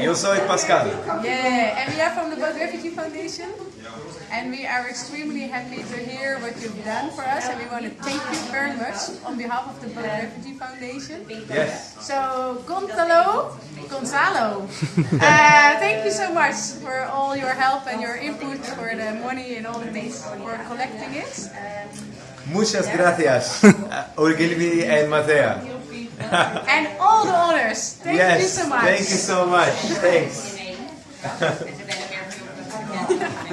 Yo soy Pascal. Yeah, and we are from the Refugee Foundation. And we are extremely happy to hear what you've done for us. And we want to thank you very much on behalf of the Refugee Foundation. Yes. So, Gonzalo, Gonzalo, uh, thank you so much for all your help and your input for the money and all the things for collecting it. Muchas gracias, Ogilvy and Mather. And all the honors. Thank yes, you so much. thank you so much. Thanks.